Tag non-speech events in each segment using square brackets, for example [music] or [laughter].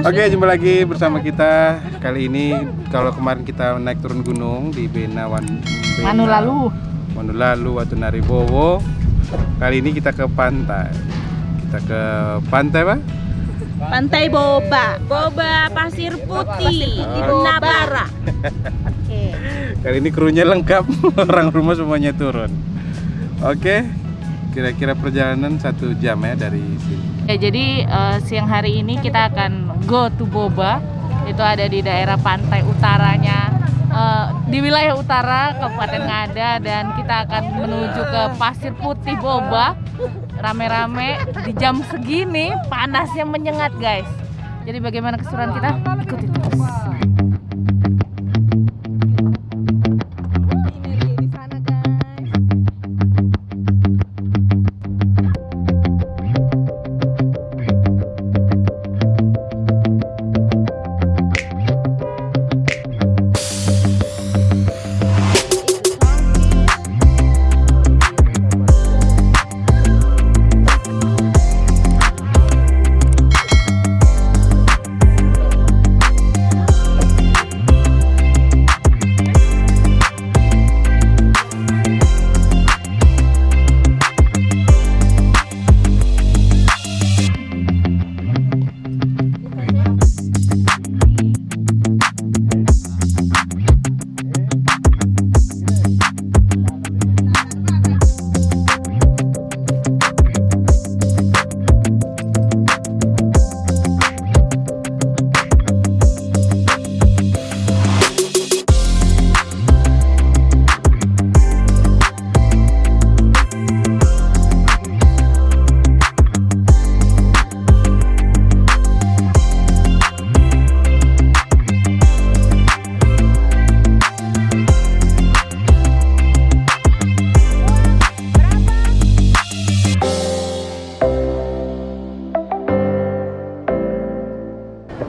Oke, jumpa lagi bersama kita. Kali ini kalau kemarin kita naik turun gunung di Benawan Bena, Anu lalu. Manulalu atau Naribowo. Kali ini kita ke pantai. Kita ke pantai, Pak? Pantai Boba, Boba Pasir Putih, di Nabara. Oke. Kali ini krunya lengkap, [laughs] orang rumah semuanya turun. Oke, kira-kira perjalanan satu jam ya dari sini. Ya, jadi eh, siang hari ini kita akan go to Boba. Itu ada di daerah pantai utaranya eh, di wilayah utara Kabupaten Ngada dan kita akan menuju ke Pasir Putih Boba. Rame-rame di jam segini panasnya menyengat, guys. Jadi bagaimana keseruan kita? Ikuti terus.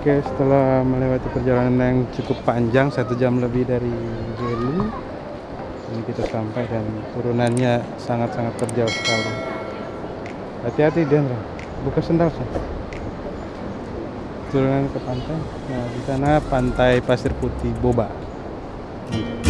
Oke, setelah melewati perjalanan yang cukup panjang, satu jam lebih dari Helu, ini kita sampai dan turunannya sangat-sangat terjal sekali. Hati-hati, Dendra. Buka sendal sih. Turunan ke pantai. Nah, di sana pantai Pasir Putih Boba. Hmm.